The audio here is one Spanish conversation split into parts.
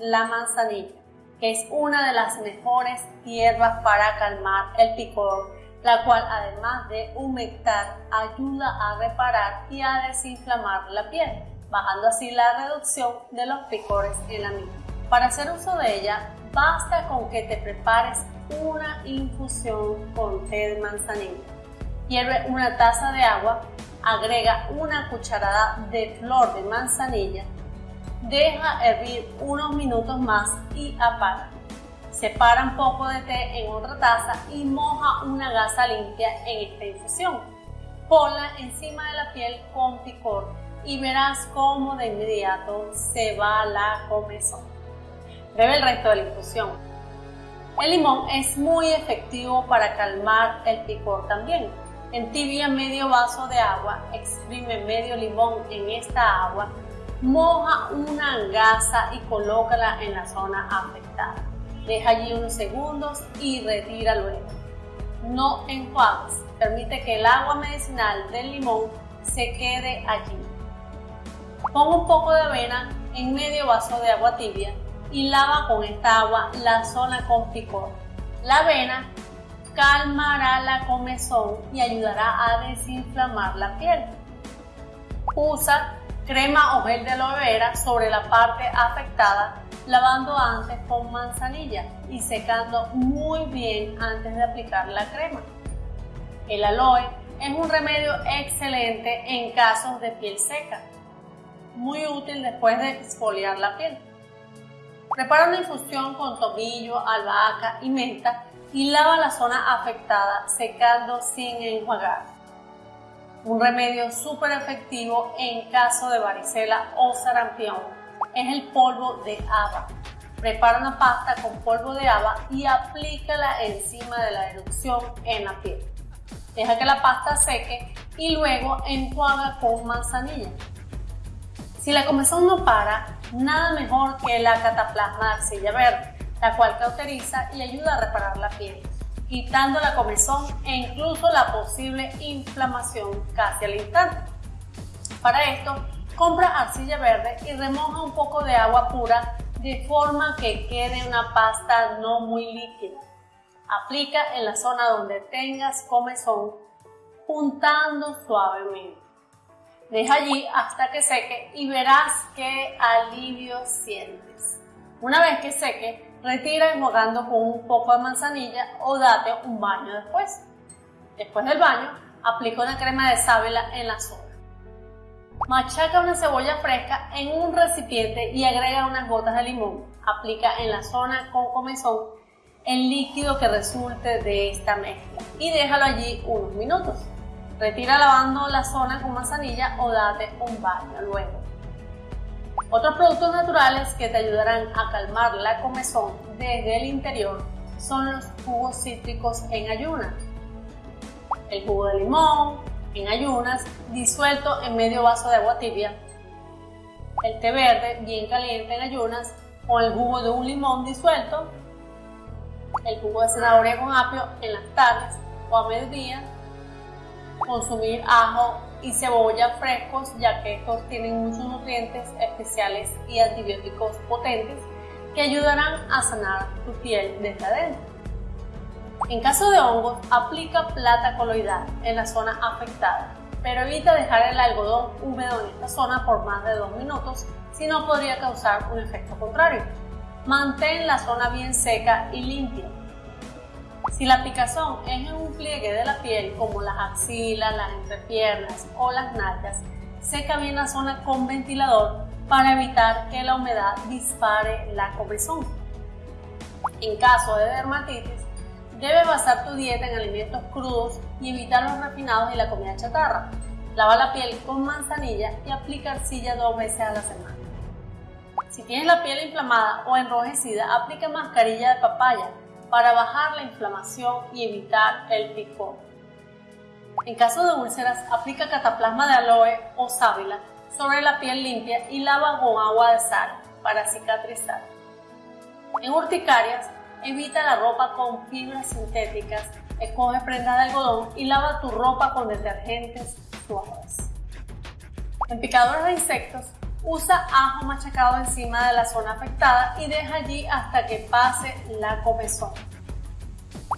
la manzanilla, que es una de las mejores hierbas para calmar el picor, la cual además de humectar ayuda a reparar y a desinflamar la piel, bajando así la reducción de los picores en la misma. Para hacer uso de ella, basta con que te prepares una infusión con té de manzanilla. Hierve una taza de agua, agrega una cucharada de flor de manzanilla, deja hervir unos minutos más y apaga. Separa un poco de té en otra taza y moja una gasa limpia en esta infusión. Ponla encima de la piel con picor y verás cómo de inmediato se va la comezón. Bebe el resto de la infusión. El limón es muy efectivo para calmar el picor también. Entibia medio vaso de agua, exprime medio limón en esta agua, moja una gasa y colócala en la zona afectada. Deja allí unos segundos y retira luego. No enjuagues, permite que el agua medicinal del limón se quede allí. Pon un poco de avena en medio vaso de agua tibia y lava con esta agua la zona con picor. La avena calmará la comezón y ayudará a desinflamar la piel. Usa crema o gel de aloe vera sobre la parte afectada, lavando antes con manzanilla y secando muy bien antes de aplicar la crema. El aloe es un remedio excelente en casos de piel seca, muy útil después de exfoliar la piel. Prepara una infusión con tomillo, albahaca y menta y lava la zona afectada secando sin enjuagar. Un remedio súper efectivo en caso de varicela o sarampión es el polvo de haba. Prepara una pasta con polvo de haba y aplícala encima de la erupción en la piel. Deja que la pasta seque y luego enjuaga con manzanilla. Si la comezón no para, nada mejor que la cataplasma de arcilla verde, la cual cauteriza y ayuda a reparar la piel, quitando la comezón e incluso la posible inflamación casi al instante. Para esto, compra arcilla verde y remoja un poco de agua pura de forma que quede una pasta no muy líquida. Aplica en la zona donde tengas comezón, puntando suavemente. Deja allí hasta que seque y verás qué alivio sientes. Una vez que seque, retira enjuagando con un poco de manzanilla o date un baño después. Después del baño, aplica una crema de sábila en la zona. Machaca una cebolla fresca en un recipiente y agrega unas gotas de limón. Aplica en la zona con comezón el líquido que resulte de esta mezcla y déjalo allí unos minutos. Retira lavando la zona con manzanilla o date un baño luego. Otros productos naturales que te ayudarán a calmar la comezón desde el interior son los jugos cítricos en ayunas. El jugo de limón en ayunas disuelto en medio vaso de agua tibia. El té verde bien caliente en ayunas con el jugo de un limón disuelto. El jugo de zanahoria con apio en las tardes o a mediodía consumir ajo y cebolla frescos ya que estos tienen muchos nutrientes especiales y antibióticos potentes que ayudarán a sanar tu piel desde adentro. En caso de hongos, aplica plata coloidal en la zona afectada, pero evita dejar el algodón húmedo en esta zona por más de dos minutos, si no podría causar un efecto contrario. Mantén la zona bien seca y limpia si la picazón es en un pliegue de la piel como las axilas, las entrepiernas o las nalgas, seca bien la zona con ventilador para evitar que la humedad dispare la comezón. En caso de dermatitis, debes basar tu dieta en alimentos crudos y evitar los refinados y la comida chatarra. Lava la piel con manzanilla y aplica arcilla dos veces a la semana. Si tienes la piel inflamada o enrojecida, aplica mascarilla de papaya para bajar la inflamación y evitar el picor. En caso de úlceras, aplica cataplasma de aloe o sábila sobre la piel limpia y lava con agua de sal para cicatrizar. En urticarias, evita la ropa con fibras sintéticas, escoge prendas de algodón y lava tu ropa con detergentes suaves. En picadores de insectos, Usa ajo machacado encima de la zona afectada y deja allí hasta que pase la comezón.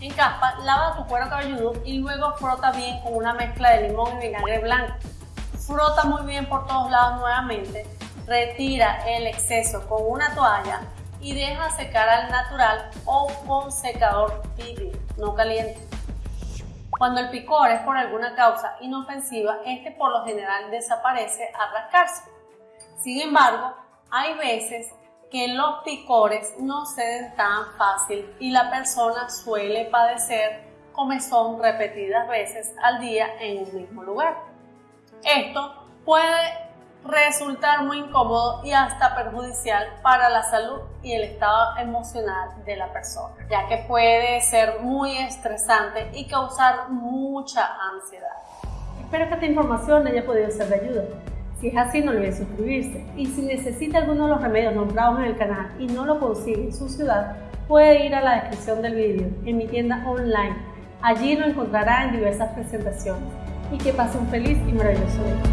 En capa, lava tu cuero cabelludo y luego frota bien con una mezcla de limón y vinagre blanco. Frota muy bien por todos lados nuevamente, retira el exceso con una toalla y deja secar al natural o con secador tibio, no caliente. Cuando el picor es por alguna causa inofensiva, este por lo general desaparece al rascarse. Sin embargo, hay veces que los picores no ceden tan fácil y la persona suele padecer comezón repetidas veces al día en un mismo lugar. Esto puede resultar muy incómodo y hasta perjudicial para la salud y el estado emocional de la persona, ya que puede ser muy estresante y causar mucha ansiedad. Espero que esta información haya podido ser de ayuda. Si es así, no olvide suscribirse. Y si necesita alguno de los remedios nombrados en el canal y no lo consigue en su ciudad, puede ir a la descripción del vídeo en mi tienda online. Allí lo encontrará en diversas presentaciones. Y que pase un feliz y maravilloso día.